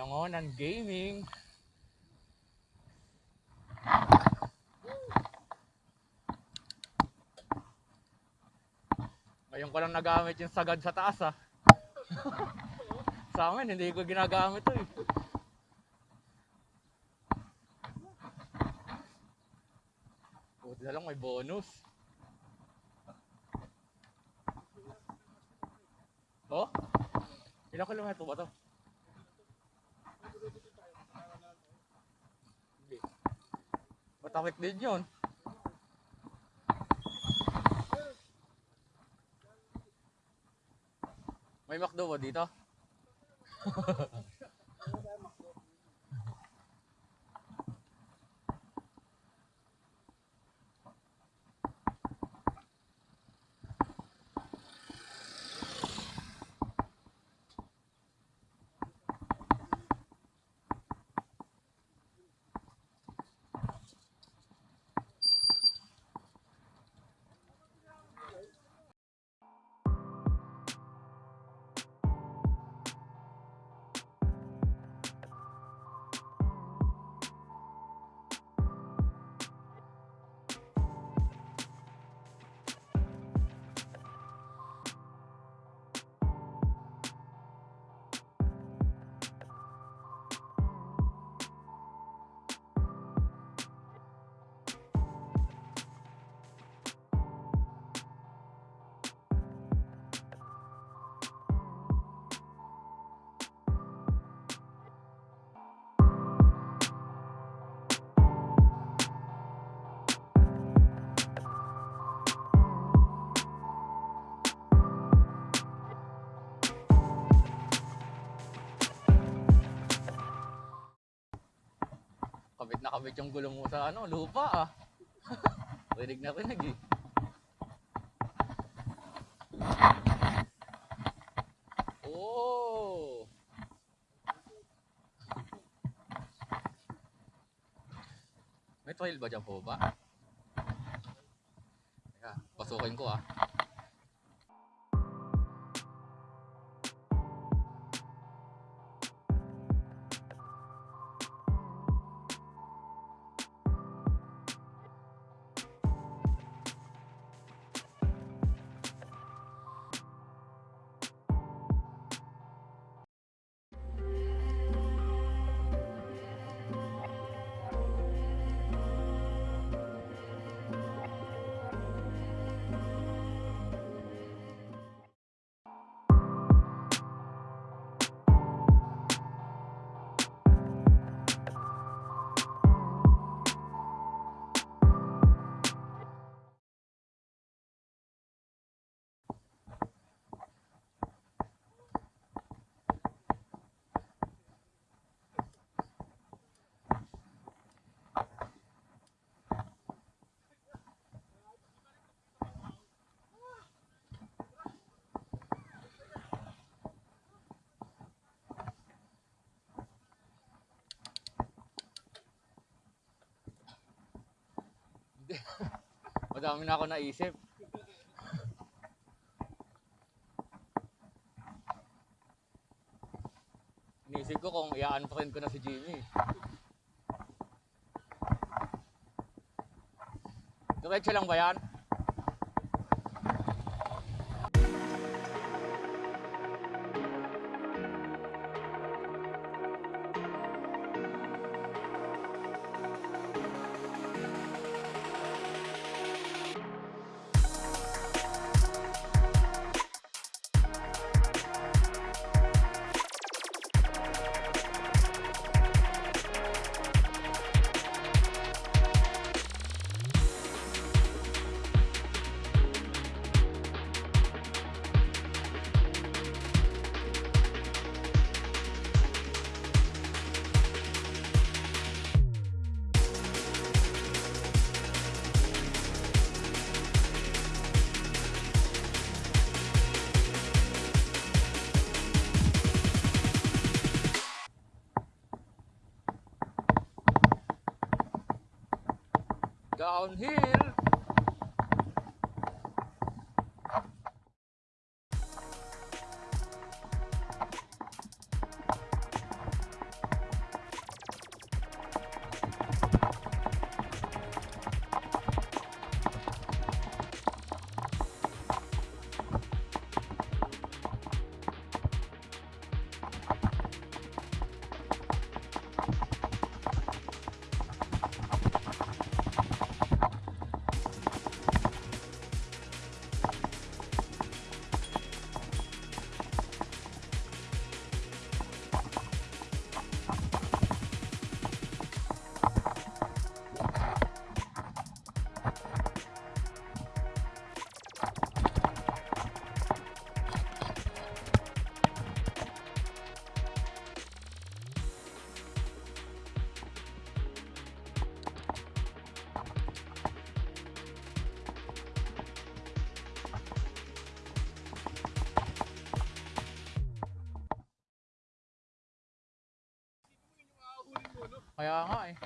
Binangonan Gaming. Ngayon ko lang nagamit yung sagad sa taas ah. sa amin, hindi ko ginagamit to eh. Buti na lang may bonus. Oh? Ilang kilometro ba to? Matawid din yun. May McDo ba dito? Kabit na kabit yung gulong mo sa ano, lupa ah. rinig na rinig eh. Oh! May trail ba dyan po ba? Teka, pasukin ko ah. Madami na ako naisip. Inisip ko kung i-unfriend ko na si Jimmy. Diretso lang ba yan? Downhill! Kaya nga eh.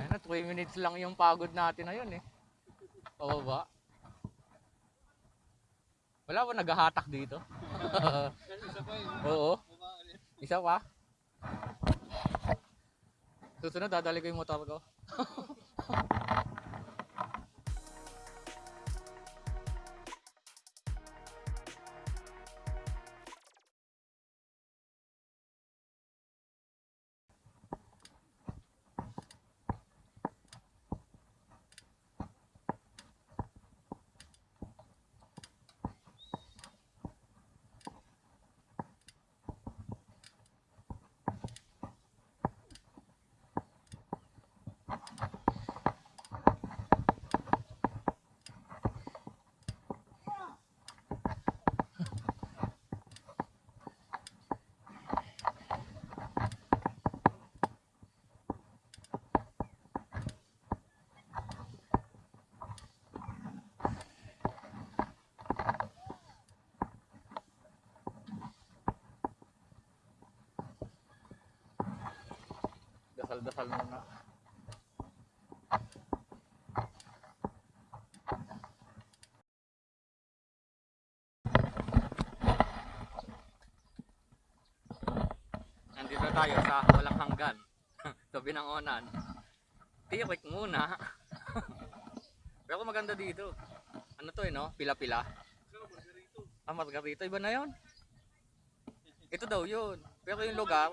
Ayun na, 3 minutes lang yung pagod natin na yun eh. Pababa. Wala ba naghahatak dito? Oo. Isa pa? Susunod, dadali ko yung motor ko. Dasal-dasal muna. Nandito tayo sa walang hanggan. Tabi ng onan. Tirik muna. Pero maganda dito. Ano to eh no? Pila-pila. Ah, Margarito. Iba na yon. Ito daw yun. Pero yung lugar,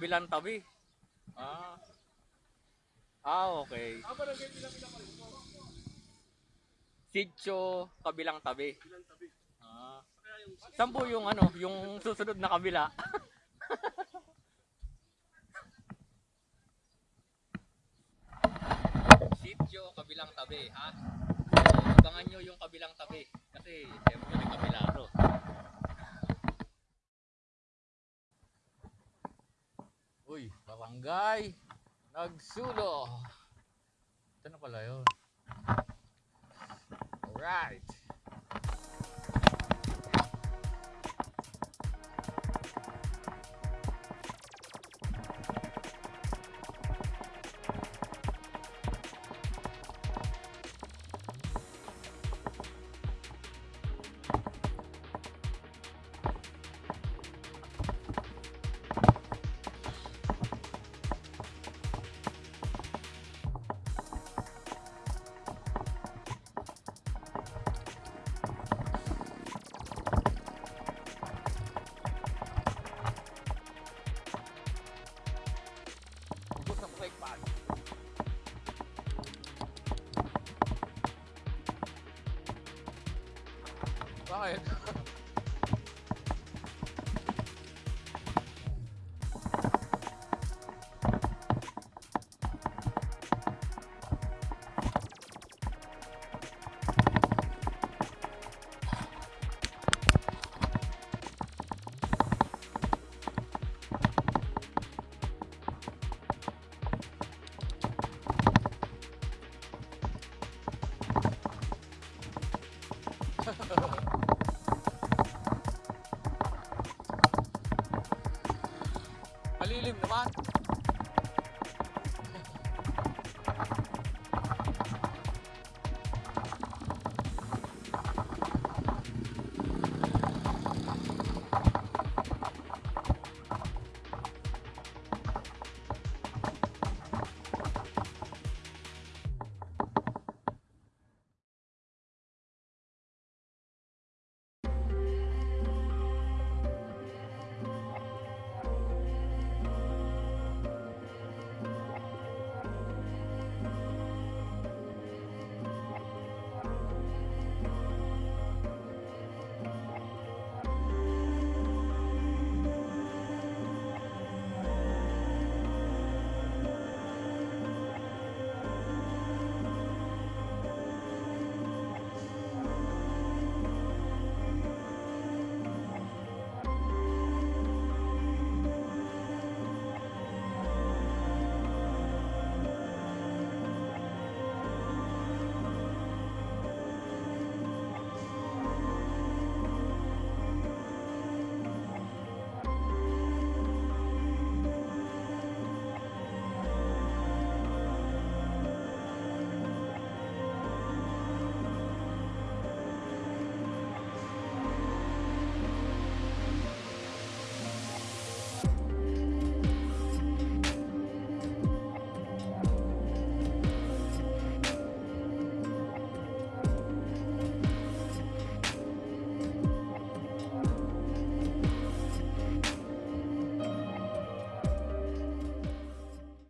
kabilang tabi. Ah. Ah, okay. Sitio, kabilang tabi. Ah. Saan po yung ano, yung susunod na kabila? Sitio, kabilang tabi, ha? So, abangan nyo yung kabilang tabi. Kasi, siyempre, may kabila to. Uy, barangay. Nagsulo. Ito na pala yun. Alright. try.